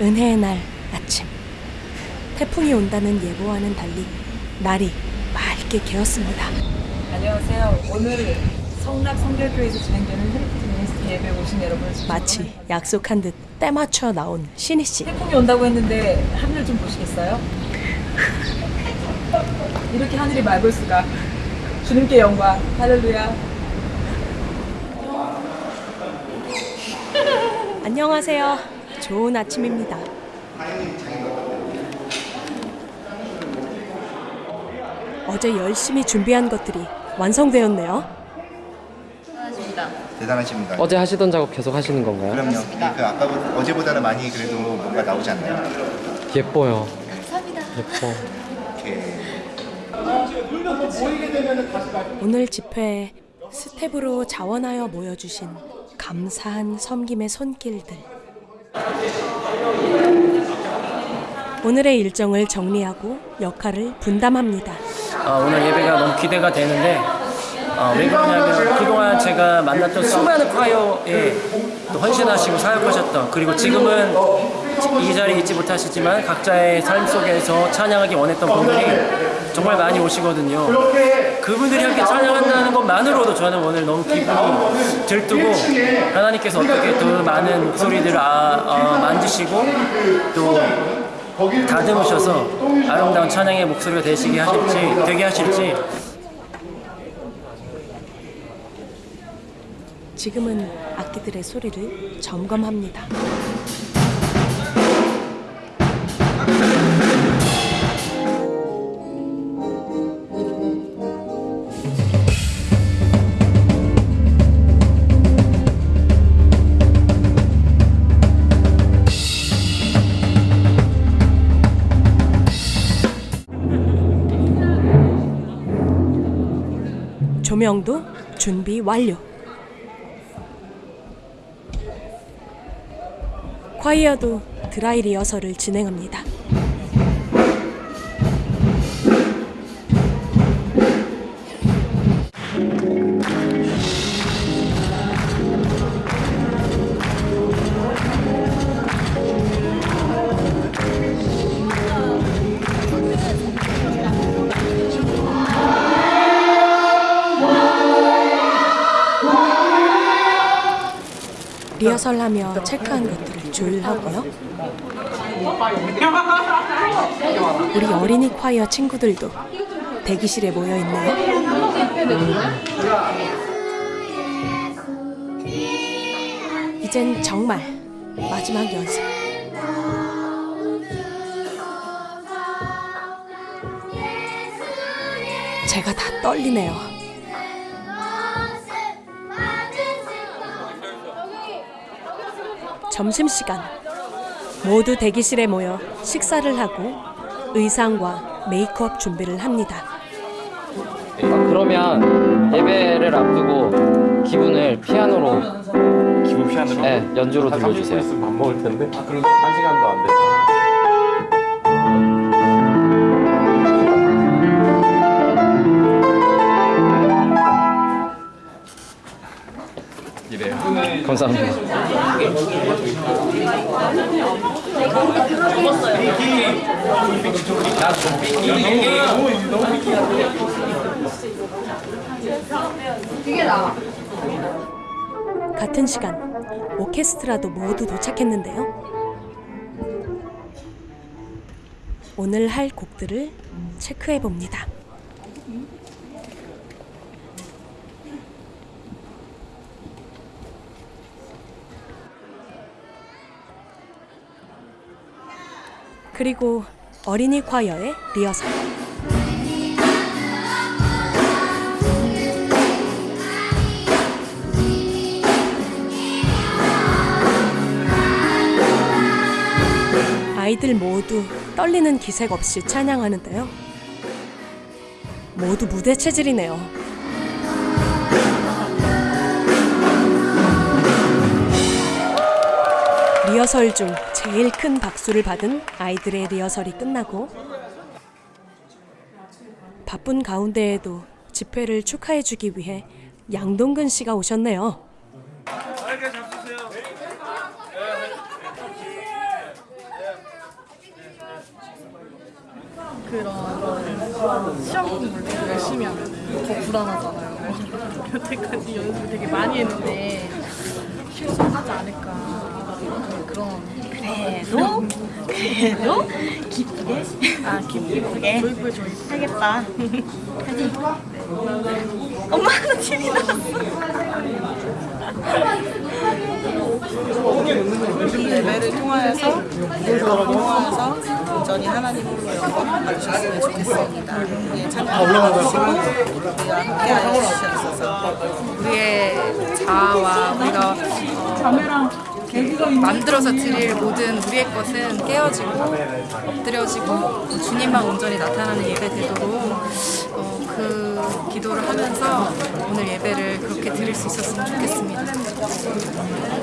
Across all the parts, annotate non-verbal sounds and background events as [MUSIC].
은혜의 날 아침. 태풍이 온다는 예보와는 달리 날이 맑게 개었습니다. 안녕하세요. 오늘 성락 성결교에서 진행되는 Heritage Ministry 예배에 오신 여러분 마치 약속한 듯 때맞춰 나온 신희 씨. 태풍이 온다고 했는데 하늘 좀 보시겠어요? 이렇게 하늘이 맑을 수가 주님께 영광 할렐루야 안녕하세요. 좋은 아침입니다. 어제 열심히 준비한 것들이 완성되었네요. 대단하십니다. 어제 하시던 작업 계속 하시는 건가요? 그럼요. 그 아까 어제보다는 많이 그래도 뭔가 나오지 않나요? 예뻐요. 예뻐. 이렇게 오늘 집회에 스태프로 자원하여 모여주신 감사한 섬김의 손길들. 오늘의 일정을 정리하고 역할을 분담합니다. 어, 오늘 예배가 너무 기대가 되는데 어, 왜 그러냐면 그동안 제가 만났던 수많은 콰이어에 또 헌신하시고 사역하셨던 그리고 지금은 이 자리에 있지 못하시지만 각자의 삶 속에서 찬양하기 원했던 분들이 정말 많이 오시거든요. 그분들이 함께 찬양한다는 것만으로도 저는 오늘 너무 기분이 들뜨고 하나님께서 어떻게 더 많은 목소리들을 아, 어, 만드시고 또 다듬으셔서 아름다운 찬양의 목소리가 되시게 하실지 되게 하실지 지금은 악기들의 소리를 점검합니다. 조명도 준비 완료. 콰이어도 드라이 리허설을 진행합니다. 리허설하며 체크한 것들을 조율하고요. 우리 어린이 콰이어 친구들도 대기실에 모여 있네요. 이젠 정말 마지막 연습. 제가 다 떨리네요. 점심시간 모두 대기실에 모여 식사를 하고 의상과 메이크업 준비를 합니다. 아, 그러면 예배를 앞두고 기분을 피아노로 기분 거? 네, 연주로 한 30분 들려주세요. 있으면 밥 먹을 텐데. 아, 그럼 한 시간도 안 돼. 이래요. 감사합니다. 같은 시간 오케스트라도 모두 도착했는데요. 오늘 할 곡들을 체크해 봅니다. 그리고 어린이 콰이어의 리허설. 아이들 모두 떨리는 기색 없이 찬양하는데요. 모두 무대 체질이네요. 리허설 중 제일 큰 박수를 받은 아이들의 리허설이 끝나고 바쁜 가운데에도 집회를 축하해주기 위해 양동근 씨가 오셨네요. 그런 시험 공부를 열심히 하면 더 불안하잖아요. 여태까지 연습을 되게 많이 했는데 실수하지 않을까 그런 그래도 그래도 기쁘게 아 기쁘게 하겠다. 하지. 엄마는 TV 나왔어. 이 예배를 통하여서 통하여서 온전히 하나님으로 영광 받으셨으면 좋겠습니다. 예, 참여하시고 우리와 함께 하시옵소서. 우리의 자아와 우리가 어, 만들어서 드릴 모든 우리의 것은 깨어지고 엎드려지고 주님만 온전히 나타나는 예배 되도록 어, 그 기도를 하면서 오늘 예배를 그렇게 드릴 수 있었으면 좋겠습니다.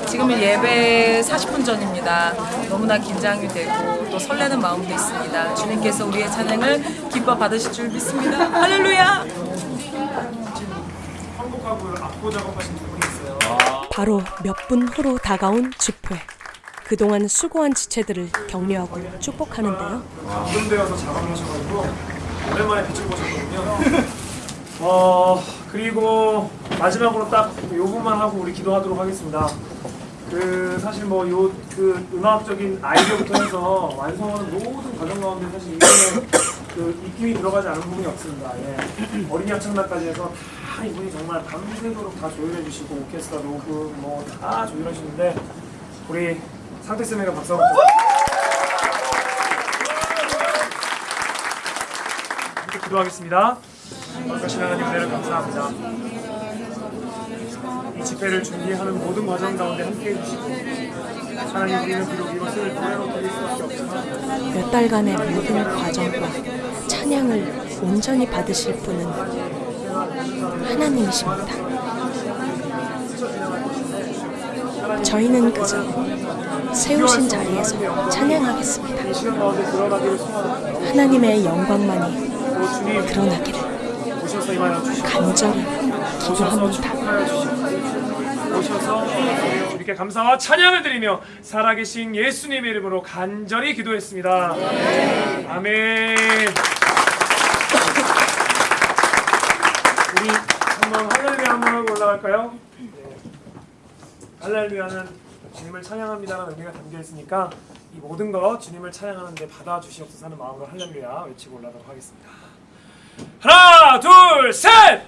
지금은 예배 40분 전입니다. 너무나 긴장이 되고 또 설레는 마음도 있습니다. 주님께서 우리의 찬양을 기뻐 받으실 줄 믿습니다. 할렐루야! 바로 몇 분 후로 다가온 집회. 그동안 수고한 지체들을 격려하고 축복하는데요. 이런 데 가서 작업하셔가지고 오랜만에 빛을 보셨거든요. [LAUGHS] 어 그리고 마지막으로 딱 요 부분만 하고 우리 기도하도록 하겠습니다. 그 사실 뭐 요 그 음악적인 아이디어부터 해서 완성하는 모든 과정 가운데 사실 이분의 그 입김이 들어가지 않은 부분이 없습니다. 예. 어린이 합창단까지 해서 다 이분이 정말 밤새도록 다 조율해 주시고 오케스트라 녹음 뭐 다 조율하시는데 우리 상태 쌤에게 박수 한번 함께 기도하겠습니다. 거룩하신 하나님 은혜를 감사합니다. 이 집회를 준비하는 모든 과정 가운데 함께해 주시고 하나님 우리는 비록 이것을 노래로 드릴 수밖에 없지만 몇 달간의 모든 과정과 찬양을 온전히 받으실 분은 하나님이십니다. 저희는 그저 세우신 자리에서 찬양하겠습니다. 하나님의 영광만이 드러나기를 간절히 기도합니다. 오셔서 이렇게 감사와 찬양을 드리며 살아계신 예수님의 이름으로 간절히 기도했습니다. 아멘. 우리 한번 할렐루야 한번 하고 올라갈까요? 네. 할렐루야는 주님을 찬양합니다라는 의미가 담겨 있으니까 이 모든 것 주님을 찬양하는데 받아주시옵소서 하는 마음으로 할렐루야 외치고 올라가도록 하겠습니다. 하나, 둘, 셋!